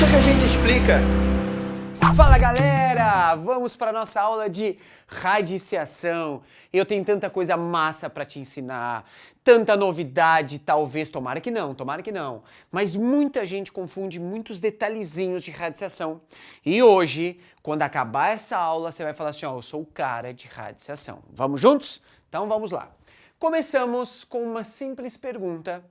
Deixa que a gente explica. Fala galera, vamos para nossa aula de radiciação. Eu tenho tanta coisa massa para te ensinar, tanta novidade, talvez, tomara que não, tomara que não. Mas muita gente confunde muitos detalhezinhos de radiciação. E hoje, quando acabar essa aula, você vai falar assim, ó, eu sou o cara de radiciação. Vamos juntos? Então vamos lá. Começamos com uma simples pergunta.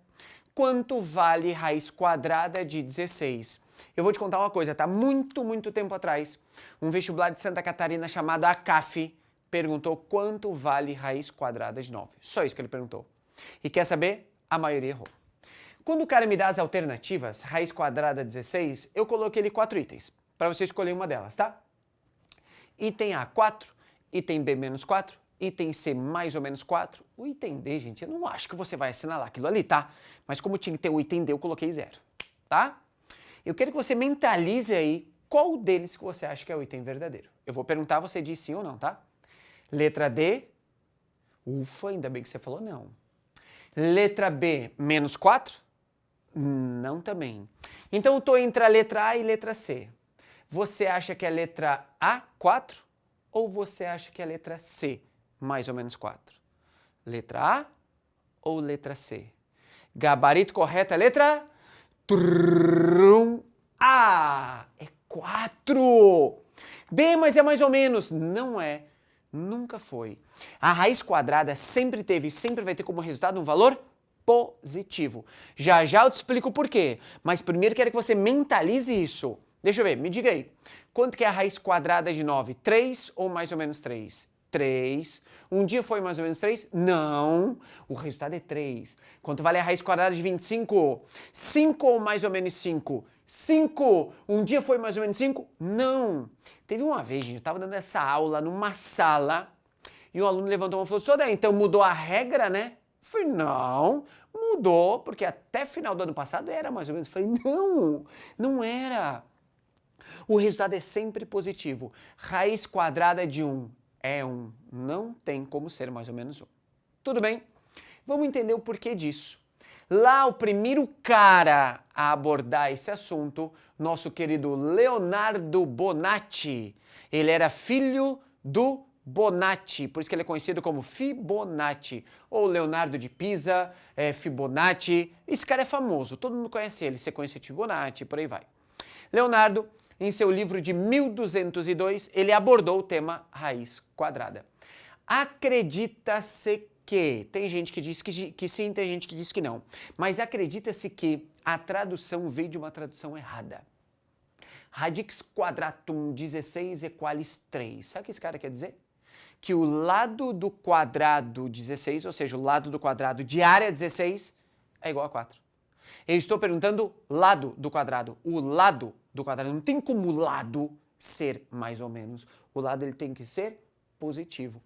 Quanto vale raiz quadrada de 16? Eu vou te contar uma coisa, tá? Muito, muito tempo atrás, um vestibular de Santa Catarina chamado ACAF perguntou quanto vale raiz quadrada de 9. Só isso que ele perguntou. E quer saber? A maioria errou. Quando o cara me dá as alternativas, raiz quadrada 16, eu coloquei ele quatro itens, para você escolher uma delas, tá? Item A, 4, item B, menos 4, item C, mais ou menos 4. O item D, gente, eu não acho que você vai assinalar aquilo ali, tá? Mas como tinha que ter o item D, eu coloquei zero, tá? Eu quero que você mentalize aí qual deles que você acha que é o item verdadeiro. Eu vou perguntar, você diz sim ou não, tá? Letra D, ufa, ainda bem que você falou não. Letra B, menos 4? Não também. Então eu estou entre a letra A e letra C. Você acha que é a letra A, 4? Ou você acha que é a letra C, mais ou menos 4? Letra A ou letra C? Gabarito correto é letra Trum. A é 4. B, mas é mais ou menos. Não é. Nunca foi. A raiz quadrada sempre teve e sempre vai ter como resultado um valor positivo. Já já eu te explico por quê. Mas primeiro quero que você mentalize isso. Deixa eu ver, me diga aí. Quanto que é a raiz quadrada de 9? 3 ou mais ou menos 3? 3. Um dia foi mais ou menos 3? Não. O resultado é 3. Quanto vale a raiz quadrada de 25? 5 ou mais ou menos 5? 5. Um dia foi mais ou menos 5? Não. Teve uma vez, gente, eu estava dando essa aula numa sala e um aluno levantou uma e falou, Sodé, então mudou a regra, né? Eu falei, não, mudou, porque até final do ano passado era mais ou menos. Falei, não, não era. O resultado é sempre positivo. Raiz quadrada de 1 é 1. Não tem como ser mais ou menos 1. Tudo bem? Vamos entender o porquê disso. Lá, o primeiro cara a abordar esse assunto, nosso querido Leonardo Bonatti. Ele era filho do Bonatti, por isso que ele é conhecido como Fibonacci, ou Leonardo de Pisa, é, Fibonacci. Esse cara é famoso, todo mundo conhece ele, você conhece Fibonacci, por aí vai. Leonardo em seu livro de 1202, ele abordou o tema raiz quadrada. Acredita-se que, tem gente que diz que, que sim, tem gente que diz que não, mas acredita-se que a tradução veio de uma tradução errada. Radix quadratum 16 equalis 3. Sabe o que esse cara quer dizer? Que o lado do quadrado 16, ou seja, o lado do quadrado de área 16, é igual a 4. Eu estou perguntando lado do quadrado. O lado do quadrado. Não tem como o lado ser mais ou menos. O lado ele tem que ser positivo.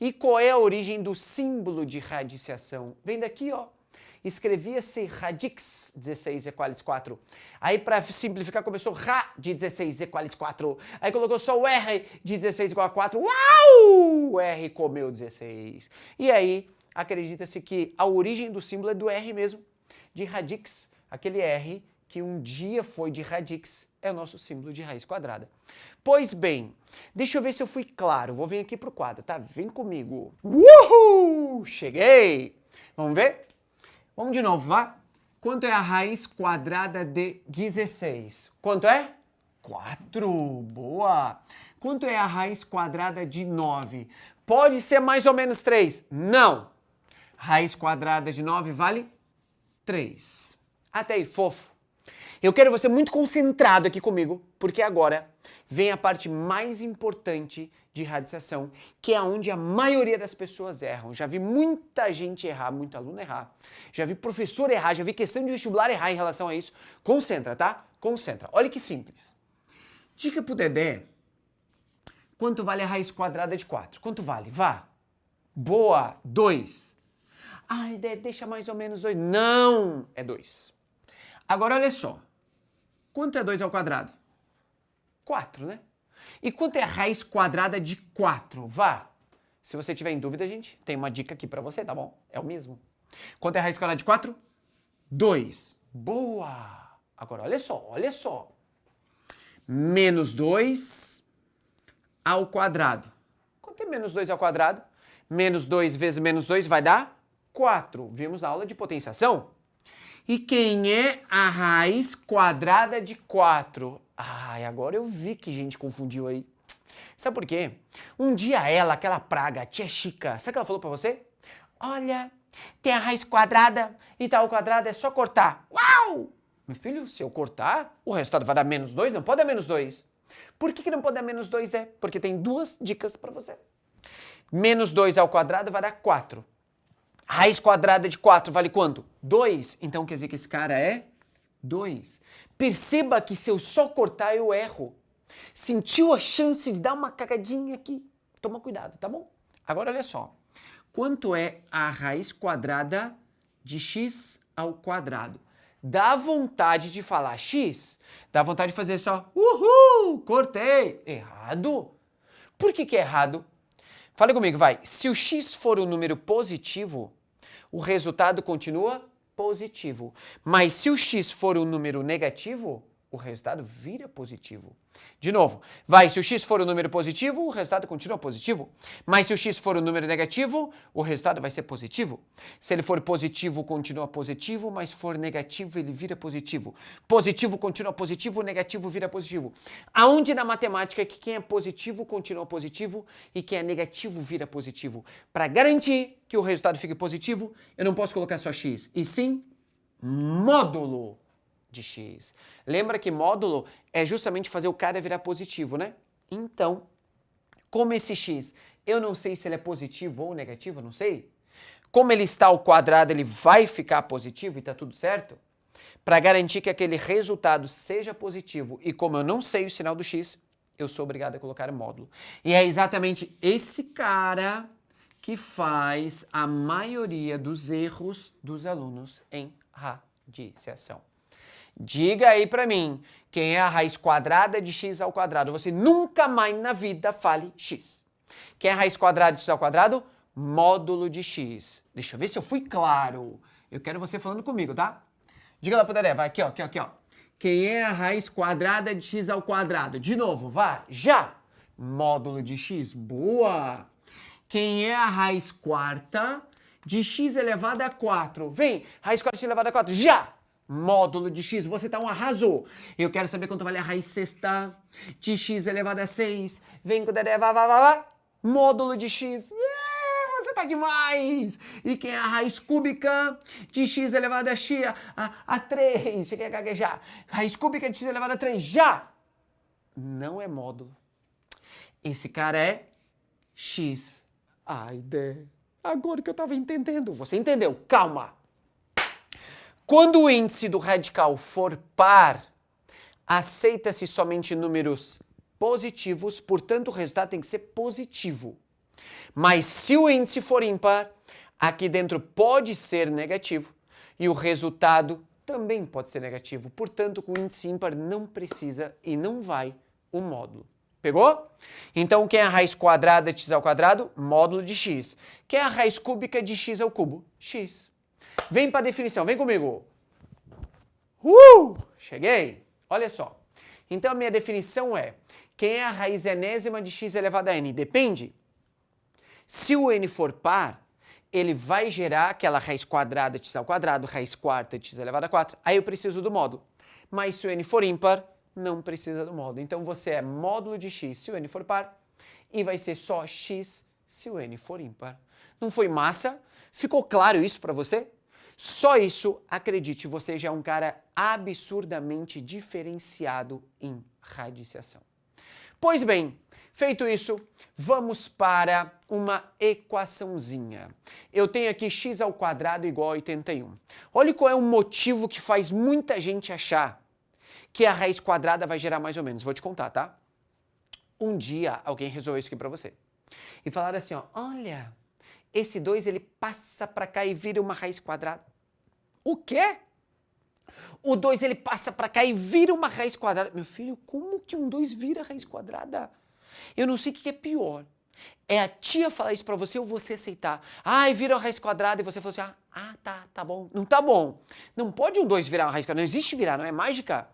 E qual é a origem do símbolo de radiciação? Vem daqui, ó. Escrevia-se radix 16 equalis 4. Aí, para simplificar, começou Ra de 16 equalis 4. Aí colocou só o R de 16 igual a 4. Uau! O R comeu 16. E aí, acredita-se que a origem do símbolo é do R mesmo, de radix, aquele R que um dia foi de radix, é o nosso símbolo de raiz quadrada. Pois bem, deixa eu ver se eu fui claro. Vou vir aqui para o quadro, tá? Vem comigo. Uhul! Cheguei! Vamos ver? Vamos de novo, vá? Quanto é a raiz quadrada de 16? Quanto é? 4. Boa! Quanto é a raiz quadrada de 9? Pode ser mais ou menos 3? Não! Raiz quadrada de 9 vale 3. Até aí, fofo. Eu quero você muito concentrado aqui comigo, porque agora vem a parte mais importante de radiciação, que é onde a maioria das pessoas erram. Já vi muita gente errar, muito aluno errar. Já vi professor errar, já vi questão de vestibular errar em relação a isso. Concentra, tá? Concentra. Olha que simples. Dica pro Dedé. Quanto vale a raiz quadrada de 4? Quanto vale? Vá. Boa. 2. Ai, Dedé, deixa mais ou menos 2. Não, é 2. Agora olha só. Quanto é 2 ao quadrado? 4, né? E quanto é a raiz quadrada de 4? Vá! Se você tiver em dúvida, gente, tem uma dica aqui para você, tá bom? É o mesmo. Quanto é a raiz quadrada de 4? 2. Boa! Agora, olha só, olha só. menos 2 ao quadrado. Quanto é menos 2 ao quadrado? Menos 2 vezes menos 2 vai dar 4. Vimos a aula de potenciação. E quem é a raiz quadrada de 4? Ai, agora eu vi que gente confundiu aí. Sabe por quê? Um dia ela, aquela praga, a tia Chica, sabe o que ela falou pra você? Olha, tem a raiz quadrada e tal quadrado é só cortar. Uau! Meu filho, se eu cortar, o resultado vai dar menos 2? Não pode dar menos 2. Por que, que não pode dar menos 2, né? Porque tem duas dicas para você. Menos 2 ao quadrado vai dar 4. Raiz quadrada de 4 vale quanto? 2. Então quer dizer que esse cara é 2. Perceba que se eu só cortar, eu erro. Sentiu a chance de dar uma cagadinha aqui? Toma cuidado, tá bom? Agora olha só. Quanto é a raiz quadrada de x ao quadrado? Dá vontade de falar x? Dá vontade de fazer só, uhul, cortei. Errado. Por que, que é errado? Fale comigo, vai. Se o x for um número positivo, o resultado continua positivo. Mas se o x for um número negativo, o resultado vira positivo. De novo, vai, se o x for um número positivo, o resultado continua positivo. Mas se o x for um número negativo, o resultado vai ser positivo. Se ele for positivo, continua positivo, mas for negativo, ele vira positivo. Positivo continua positivo, negativo vira positivo. Aonde na matemática é que quem é positivo continua positivo e quem é negativo vira positivo? Para garantir que o resultado fique positivo, eu não posso colocar só x, e sim módulo de x. Lembra que módulo é justamente fazer o cara virar positivo, né? Então, como esse x, eu não sei se ele é positivo ou negativo, não sei. Como ele está ao quadrado, ele vai ficar positivo e está tudo certo? Para garantir que aquele resultado seja positivo e como eu não sei o sinal do x, eu sou obrigado a colocar módulo. E é exatamente esse cara que faz a maioria dos erros dos alunos em radiciação. Diga aí para mim, quem é a raiz quadrada de x ao quadrado? Você nunca mais na vida fale x. Quem é a raiz quadrada de x ao quadrado? Módulo de x. Deixa eu ver se eu fui claro. Eu quero você falando comigo, tá? Diga lá pro Dedé, vai aqui, ó, aqui, ó, aqui, ó. Quem é a raiz quadrada de x ao quadrado? De novo, vai, já. Módulo de x, boa. Quem é a raiz quarta de x elevado a 4? Vem, raiz quarta de x elevado a 4, já módulo de x, você tá um arrasou. Eu quero saber quanto vale a raiz sexta de x elevado a 6. Vem com o Dedé, vá, vá, vá, vá. Módulo de x. É, você tá demais! E quem é a raiz cúbica de x elevado a x a, a 3? Você quer gaguejar? Raiz cúbica de x elevado a 3, já! Não é módulo. Esse cara é x. Ai, Dé, agora que eu tava entendendo. Você entendeu? Calma! Quando o índice do radical for par, aceita-se somente números positivos, portanto o resultado tem que ser positivo. Mas se o índice for ímpar, aqui dentro pode ser negativo e o resultado também pode ser negativo. Portanto, com índice ímpar não precisa e não vai o módulo. Pegou? Então, quem é a raiz quadrada de x ao quadrado? Módulo de x. Quem é a raiz cúbica de x ao cubo? x. Vem para a definição, vem comigo. Uh! Cheguei. Olha só. Então a minha definição é, quem é a raiz enésima de x elevado a n? Depende. Se o n for par, ele vai gerar aquela raiz quadrada de x ao quadrado, raiz quarta de x elevado a 4. Aí eu preciso do módulo. Mas se o n for ímpar, não precisa do módulo. Então você é módulo de x se o n for par e vai ser só x se o n for ímpar. Não foi massa? Ficou claro isso para você? Só isso, acredite, você já é um cara absurdamente diferenciado em radiciação. Pois bem, feito isso, vamos para uma equaçãozinha. Eu tenho aqui x ao quadrado igual a 81. Olha qual é o motivo que faz muita gente achar que a raiz quadrada vai gerar mais ou menos. Vou te contar, tá? Um dia alguém resolveu isso aqui para você. E falaram assim, ó, olha, esse 2 ele passa para cá e vira uma raiz quadrada. O quê? O 2 ele passa para cá e vira uma raiz quadrada. Meu filho, como que um 2 vira raiz quadrada? Eu não sei o que é pior. É a tia falar isso para você ou você aceitar. Ai, vira uma raiz quadrada e você falou assim, ah, ah, tá, tá bom. Não tá bom. Não pode um 2 virar uma raiz quadrada. Não existe virar, não é mágica.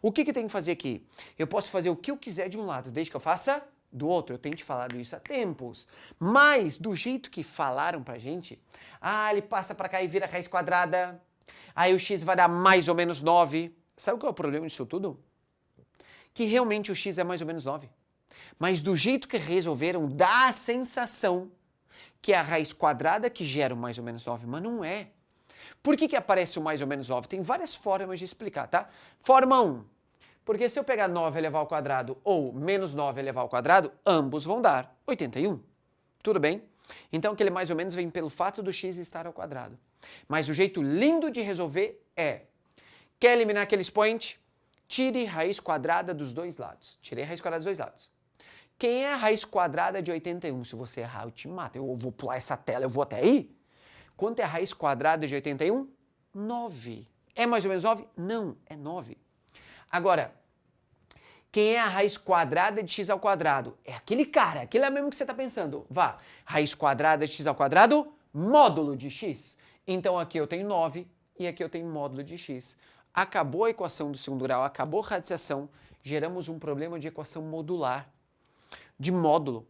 O que, que eu tenho que fazer aqui? Eu posso fazer o que eu quiser de um lado, desde que eu faça do outro. Eu tenho te falado isso há tempos. Mas, do jeito que falaram pra gente, ah, ele passa pra cá e vira raiz quadrada, aí o x vai dar mais ou menos 9. Sabe qual é o problema disso tudo? Que realmente o x é mais ou menos 9. Mas do jeito que resolveram, dá a sensação que é a raiz quadrada que gera o mais ou menos 9, mas não é. Por que, que aparece o mais ou menos 9? Tem várias formas de explicar, tá? Forma 1. Porque se eu pegar 9 elevado ao quadrado ou menos 9 elevado ao quadrado, ambos vão dar 81. Tudo bem? Então aquele mais ou menos vem pelo fato do x estar ao quadrado. Mas o jeito lindo de resolver é, quer eliminar aquele expoente? Tire raiz quadrada dos dois lados. Tirei raiz quadrada dos dois lados. Quem é a raiz quadrada de 81? Se você errar, eu te mato. Eu vou pular essa tela, eu vou até aí. Quanto é a raiz quadrada de 81? 9. É mais ou menos 9? Não, é 9. Agora, quem é a raiz quadrada de x ao quadrado? É aquele cara, aquele é mesmo que você está pensando. Vá, raiz quadrada de x ao quadrado, módulo de x. Então aqui eu tenho 9 e aqui eu tenho módulo de x. Acabou a equação do segundo grau, acabou a radiciação, geramos um problema de equação modular, de módulo.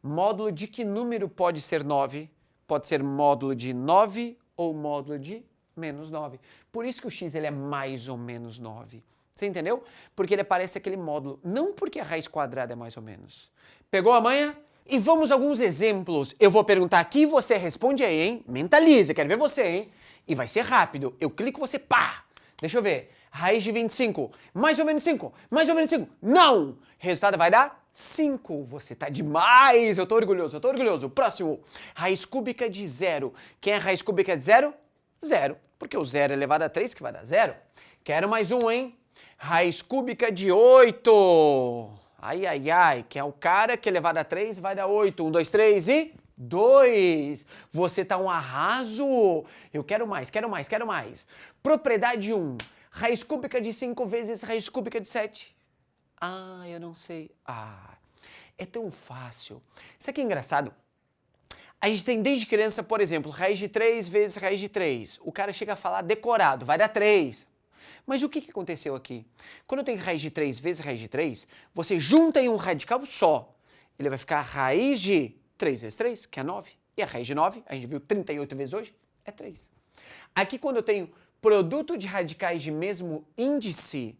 Módulo de que número pode ser 9? Pode ser módulo de 9 ou módulo de menos 9. Por isso que o x ele é mais ou menos 9. Você entendeu? Porque ele aparece aquele módulo, não porque a raiz quadrada é mais ou menos. Pegou a manha? E vamos a alguns exemplos. Eu vou perguntar aqui e você responde aí, hein? Mentaliza, quero ver você, hein? E vai ser rápido. Eu clico, você pá! Deixa eu ver. Raiz de 25. Mais ou menos 5. Mais ou menos 5. Não! Resultado vai dar 5. Você tá demais. Eu tô orgulhoso, eu tô orgulhoso. Próximo. Raiz cúbica de zero. Quem é raiz cúbica de zero? Zero. Porque o zero elevado a 3 que vai dar zero. Quero mais um, hein? Raiz cúbica de 8. Ai, ai, ai, que é o cara que elevado a 3 vai dar 8. 1, 2, 3 e 2. Você tá um arraso. Eu quero mais, quero mais, quero mais. Propriedade 1. Raiz cúbica de 5 vezes raiz cúbica de 7. Ah, eu não sei. Ah, é tão fácil. Isso aqui é engraçado. A gente tem desde criança, por exemplo, raiz de 3 vezes raiz de 3. O cara chega a falar decorado, vai dar 3. Mas o que, que aconteceu aqui? Quando eu tenho raiz de 3 vezes raiz de 3, você junta em um radical só. Ele vai ficar raiz de 3 vezes 3, que é 9. E a raiz de 9, a gente viu 38 vezes hoje, é 3. Aqui quando eu tenho produto de radicais de mesmo índice,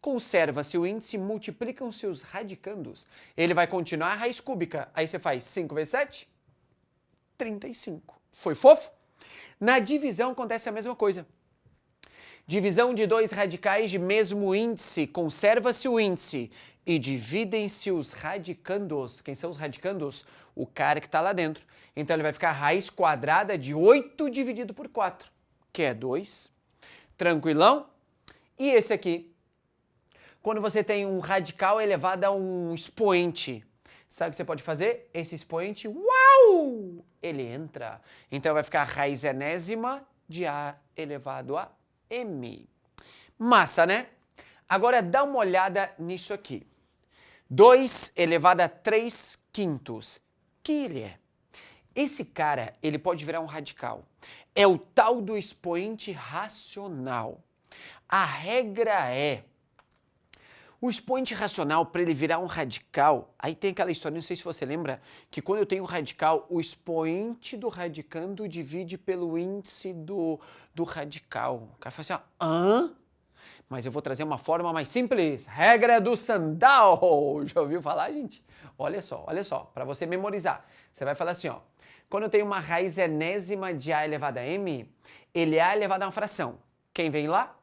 conserva-se o índice, multiplicam-se os radicandos. Ele vai continuar a raiz cúbica. Aí você faz 5 vezes 7, 35. Foi fofo? Na divisão acontece a mesma coisa. Divisão de dois radicais de mesmo índice, conserva-se o índice e dividem-se os radicandos. Quem são os radicandos? O cara que está lá dentro. Então ele vai ficar raiz quadrada de 8 dividido por 4, que é 2. Tranquilão? E esse aqui? Quando você tem um radical elevado a um expoente, sabe o que você pode fazer? Esse expoente, uau! Ele entra. Então vai ficar raiz enésima de A elevado a M. Massa, né? Agora dá uma olhada nisso aqui. 2 elevado a 3 quintos. Que ele é? Esse cara, ele pode virar um radical. É o tal do expoente racional. A regra é o expoente racional, para ele virar um radical, aí tem aquela história, não sei se você lembra, que quando eu tenho um radical, o expoente do radicando divide pelo índice do, do radical. O cara fala assim, ó, hã? Mas eu vou trazer uma forma mais simples. Regra do sandal. Já ouviu falar, gente? Olha só, olha só, para você memorizar. Você vai falar assim, ó. Quando eu tenho uma raiz enésima de A elevado a M, ele é A elevado a uma fração. Quem vem lá?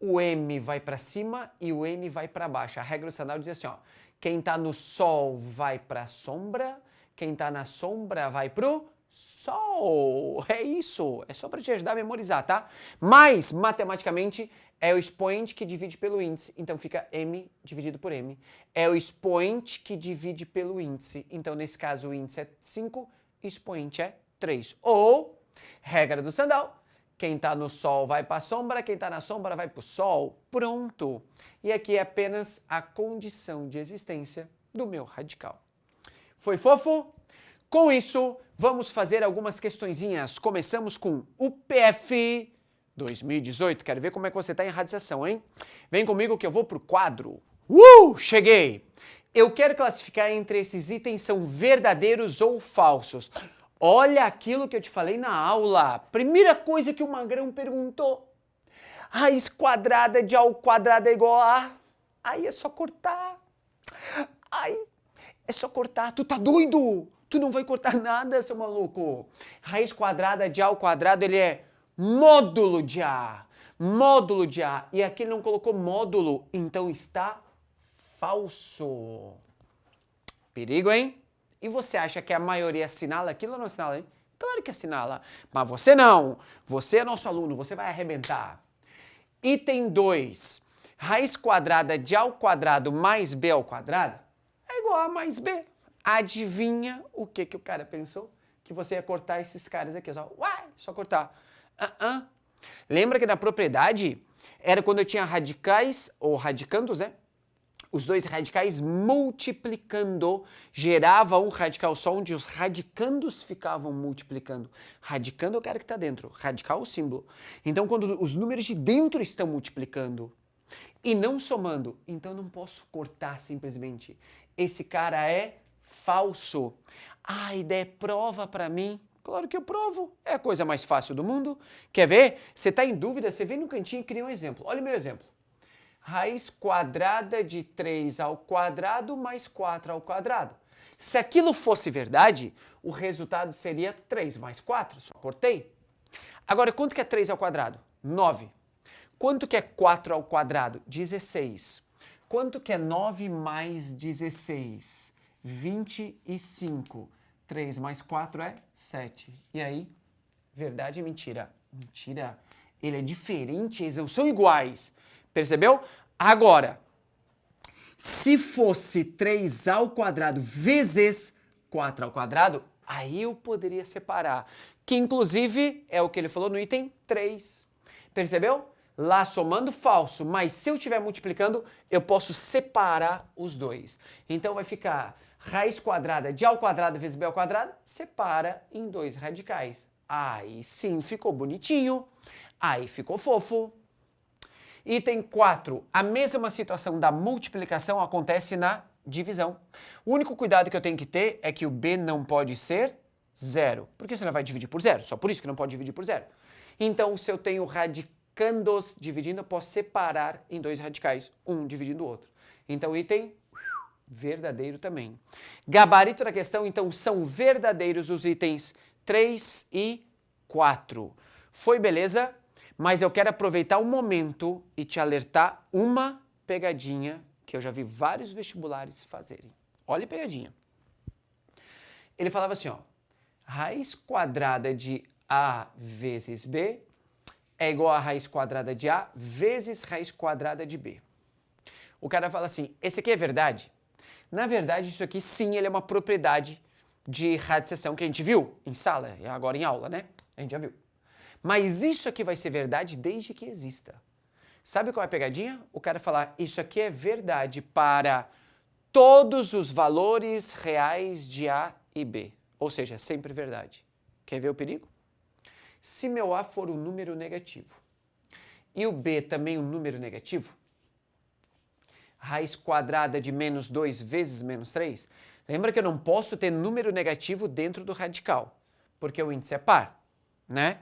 O M vai para cima e o N vai para baixo. A regra do sinal diz assim, ó, quem está no Sol vai para a sombra, quem está na sombra vai para o Sol. É isso, é só para te ajudar a memorizar, tá? Mas, matematicamente, é o expoente que divide pelo índice, então fica M dividido por M. É o expoente que divide pelo índice, então nesse caso o índice é 5, expoente é 3. Ou, regra do sandal, quem está no sol vai para a sombra, quem está na sombra vai para o sol. Pronto! E aqui é apenas a condição de existência do meu radical. Foi fofo? Com isso, vamos fazer algumas questõezinhas. Começamos com o PF 2018. Quero ver como é que você está em radiação, hein? Vem comigo que eu vou pro quadro. Uh! Cheguei! Eu quero classificar entre esses itens são verdadeiros ou falsos. Olha aquilo que eu te falei na aula. Primeira coisa que o Magrão perguntou. Raiz quadrada de A ao quadrado é igual a... Aí é só cortar. Aí é só cortar. Tu tá doido? Tu não vai cortar nada, seu maluco. Raiz quadrada de A ao quadrado, ele é módulo de A. Módulo de A. E aqui ele não colocou módulo, então está falso. Perigo, hein? E você acha que a maioria assinala aquilo ou não assinala? Claro que assinala. Mas você não. Você é nosso aluno, você vai arrebentar. Item 2. Raiz quadrada de A ao quadrado mais B ao quadrado é igual a A mais B. Adivinha o que, que o cara pensou? Que você ia cortar esses caras aqui. Só, uai, só cortar. Uh -uh. Lembra que na propriedade era quando eu tinha radicais, ou radicandos, né? Os dois radicais multiplicando gerava um radical só, onde os radicandos ficavam multiplicando. Radicando é o cara que está dentro, radical é o símbolo. Então, quando os números de dentro estão multiplicando e não somando, então não posso cortar simplesmente. Esse cara é falso. Ah, ideia é prova para mim. Claro que eu provo, é a coisa mais fácil do mundo. Quer ver? Você está em dúvida, você vem no cantinho e cria um exemplo. Olha o meu exemplo. Raiz quadrada de 3 ao quadrado mais 4 ao quadrado. Se aquilo fosse verdade, o resultado seria 3 mais 4, só cortei. Agora, quanto que é 3 ao quadrado? 9. Quanto que é 4 ao quadrado? 16. Quanto que é 9 mais 16? 25. 3 mais 4 é 7. E aí? Verdade e mentira? Mentira. Ele é diferente, eles são iguais. Percebeu? Agora, se fosse 3 ao quadrado vezes 4 ao quadrado, aí eu poderia separar. Que inclusive é o que ele falou no item 3. Percebeu? Lá somando falso, mas se eu estiver multiplicando, eu posso separar os dois. Então vai ficar raiz quadrada de A ao quadrado vezes B ao quadrado, separa em dois radicais. Aí sim ficou bonitinho, aí ficou fofo. Item 4, a mesma situação da multiplicação acontece na divisão. O único cuidado que eu tenho que ter é que o B não pode ser zero, porque você não vai dividir por zero, só por isso que não pode dividir por zero. Então, se eu tenho radicandos dividindo, eu posso separar em dois radicais, um dividindo o outro. Então, item verdadeiro também. Gabarito da questão, então, são verdadeiros os itens 3 e 4. Foi beleza? Mas eu quero aproveitar o momento e te alertar uma pegadinha que eu já vi vários vestibulares fazerem. Olha a pegadinha. Ele falava assim, ó, raiz quadrada de A vezes B é igual a raiz quadrada de A vezes raiz quadrada de B. O cara fala assim, esse aqui é verdade? Na verdade, isso aqui sim, ele é uma propriedade de radiciação que a gente viu em sala, agora em aula, né? A gente já viu. Mas isso aqui vai ser verdade desde que exista. Sabe qual é a pegadinha? O cara falar, isso aqui é verdade para todos os valores reais de A e B. Ou seja, é sempre verdade. Quer ver o perigo? Se meu A for um número negativo e o B também um número negativo, raiz quadrada de menos 2 vezes menos 3, lembra que eu não posso ter número negativo dentro do radical, porque o índice é par, né?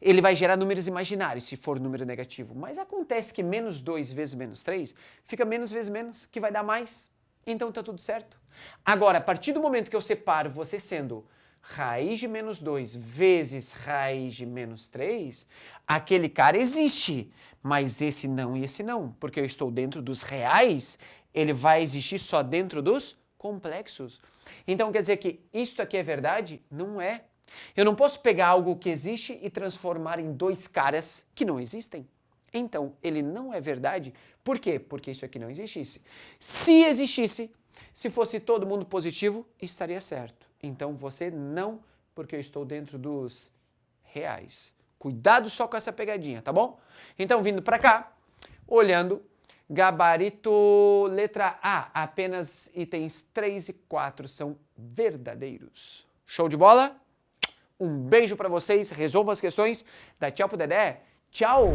Ele vai gerar números imaginários se for número negativo, mas acontece que menos 2 vezes menos 3 fica menos vezes menos, que vai dar mais, então está tudo certo. Agora, a partir do momento que eu separo você sendo raiz de menos 2 vezes raiz de menos 3, aquele cara existe, mas esse não e esse não, porque eu estou dentro dos reais, ele vai existir só dentro dos complexos. Então quer dizer que isto aqui é verdade? Não é. Eu não posso pegar algo que existe e transformar em dois caras que não existem. Então, ele não é verdade. Por quê? Porque isso aqui não existisse. Se existisse, se fosse todo mundo positivo, estaria certo. Então, você não, porque eu estou dentro dos reais. Cuidado só com essa pegadinha, tá bom? Então, vindo para cá, olhando, gabarito letra A, apenas itens 3 e 4 são verdadeiros. Show de bola? Um beijo para vocês, resolvam as questões, dá tchau pro Dedé, Tchau!